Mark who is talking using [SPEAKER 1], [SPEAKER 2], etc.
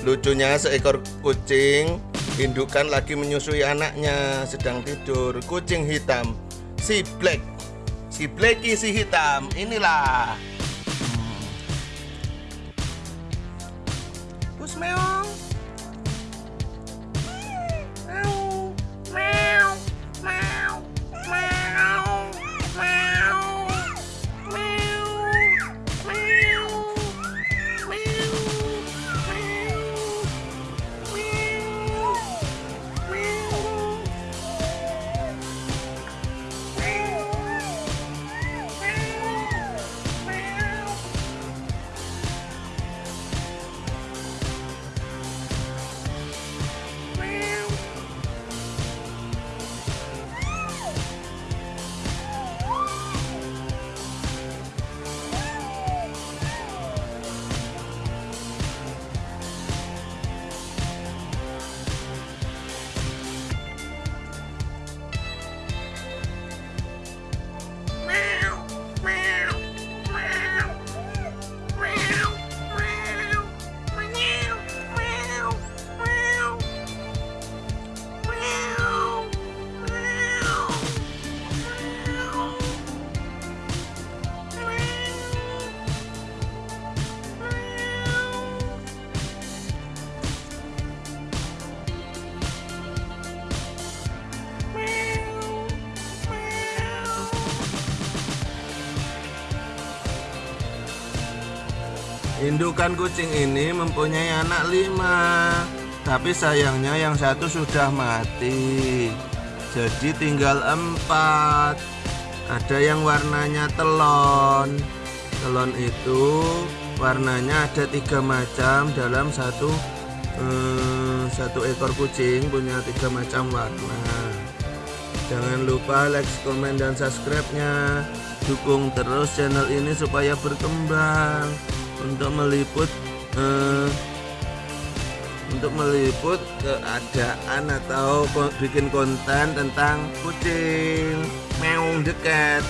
[SPEAKER 1] Lucunya seekor kucing indukan lagi menyusui anaknya sedang tidur. Kucing hitam si Black. Si Blacky si hitam. Inilah. Hmm. Indukan kucing ini mempunyai anak lima Tapi sayangnya yang satu sudah mati. Jadi tinggal empat. Ada yang warnanya telon. Telon itu warnanya ada tiga macam dalam satu eh, Satu ekor kucing punya tiga macam warna. Jangan lupa like, komen, dan subscribe-nya. Dukung terus channel ini supaya berkembang meliput eh, untuk meliput keadaan atau bikin konten tentang kucing. Meong dekat